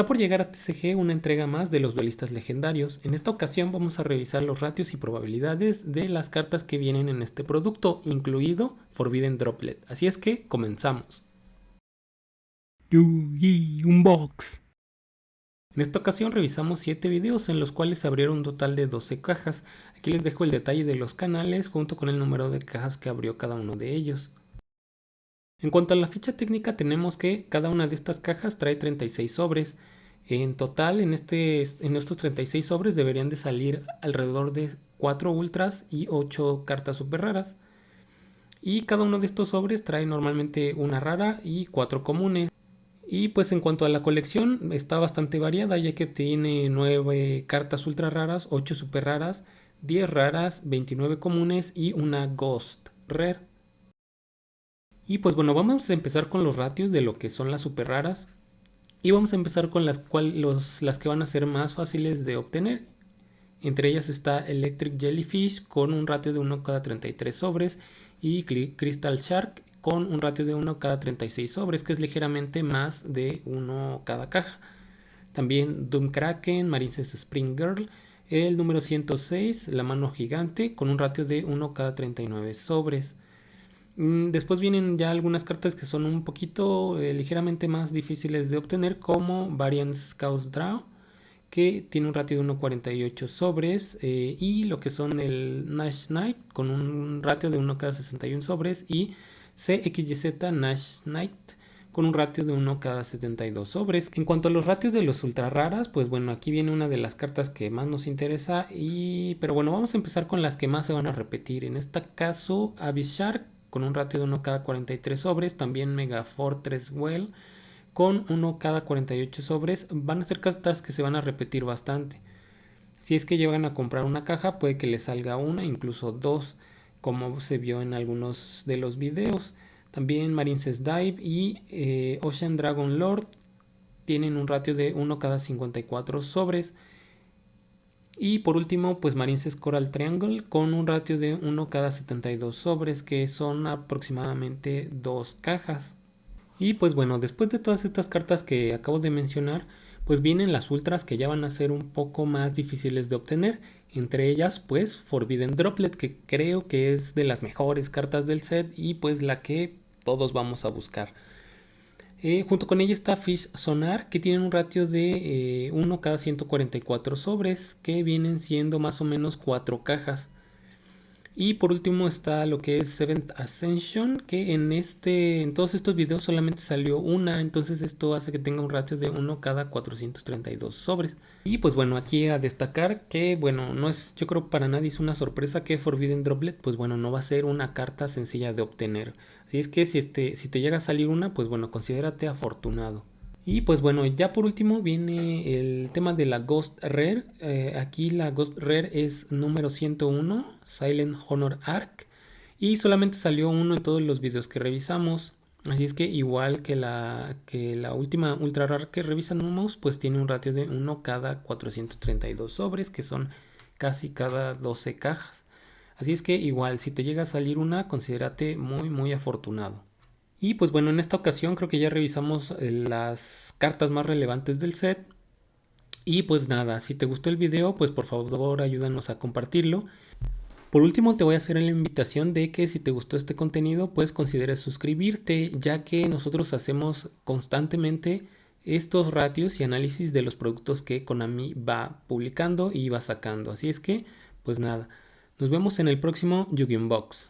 Está por llegar a TCG una entrega más de los duelistas legendarios. En esta ocasión vamos a revisar los ratios y probabilidades de las cartas que vienen en este producto, incluido Forbidden Droplet. Así es que comenzamos. Yugi Unbox. En esta ocasión revisamos 7 videos en los cuales se abrieron un total de 12 cajas. Aquí les dejo el detalle de los canales junto con el número de cajas que abrió cada uno de ellos. En cuanto a la ficha técnica tenemos que cada una de estas cajas trae 36 sobres. En total en, este, en estos 36 sobres deberían de salir alrededor de 4 ultras y 8 cartas super raras. Y cada uno de estos sobres trae normalmente una rara y 4 comunes. Y pues en cuanto a la colección está bastante variada ya que tiene 9 cartas ultra raras, 8 super raras, 10 raras, 29 comunes y una ghost rare. Y pues bueno, vamos a empezar con los ratios de lo que son las super raras. Y vamos a empezar con las, las que van a ser más fáciles de obtener. Entre ellas está Electric Jellyfish con un ratio de 1 cada 33 sobres y Crystal Shark con un ratio de 1 cada 36 sobres, que es ligeramente más de 1 cada caja. También Doom Kraken, Marines Spring Girl, el número 106, la mano gigante, con un ratio de 1 cada 39 sobres. Mm, después vienen ya algunas cartas que son un poquito eh, ligeramente más difíciles de obtener como Variance Chaos Draw que tiene un ratio de 1.48 sobres eh, y lo que son el Nash Knight con un ratio de 1 cada 61 sobres y CXYZ Nash Knight con un ratio de 1 cada 72 sobres. En cuanto a los ratios de los ultra raras, pues bueno, aquí viene una de las cartas que más nos interesa y pero bueno, vamos a empezar con las que más se van a repetir. En este caso, Abysshark con un ratio de 1 cada 43 sobres, también Mega Fortress Well con 1 cada 48 sobres, van a ser cartas que se van a repetir bastante. Si es que llegan a comprar una caja, puede que les salga una, incluso dos, como se vio en algunos de los videos. También Marines Dive y eh, Ocean Dragon Lord tienen un ratio de 1 cada 54 sobres. Y por último, pues Marines Coral Triangle con un ratio de 1 cada 72 sobres, que son aproximadamente dos cajas. Y pues bueno, después de todas estas cartas que acabo de mencionar, pues vienen las ultras que ya van a ser un poco más difíciles de obtener. Entre ellas, pues Forbidden Droplet, que creo que es de las mejores cartas del set y pues la que todos vamos a buscar. Eh, junto con ella está Fish Sonar, que tiene un ratio de 1 eh, cada 144 sobres, que vienen siendo más o menos 4 cajas. Y por último está lo que es Seventh Ascension, que en, este, en todos estos videos solamente salió una, entonces esto hace que tenga un ratio de 1 cada 432 sobres. Y pues bueno, aquí a destacar que bueno, no es, yo creo para nadie es una sorpresa que Forbidden Droplet, pues bueno, no va a ser una carta sencilla de obtener. Así es que si, este, si te llega a salir una, pues bueno, considérate afortunado. Y pues bueno, ya por último viene el tema de la Ghost Rare. Eh, aquí la Ghost Rare es número 101, Silent Honor Arc. Y solamente salió uno en todos los videos que revisamos. Así es que igual que la, que la última Ultra Rare que revisamos, pues tiene un ratio de 1 cada 432 sobres, que son casi cada 12 cajas. Así es que igual, si te llega a salir una, considérate muy muy afortunado. Y pues bueno, en esta ocasión creo que ya revisamos eh, las cartas más relevantes del set. Y pues nada, si te gustó el video, pues por favor ayúdanos a compartirlo. Por último te voy a hacer la invitación de que si te gustó este contenido, pues consideres suscribirte, ya que nosotros hacemos constantemente estos ratios y análisis de los productos que Konami va publicando y va sacando. Así es que, pues nada. Nos vemos en el próximo Yu-Gi-Oh! Box.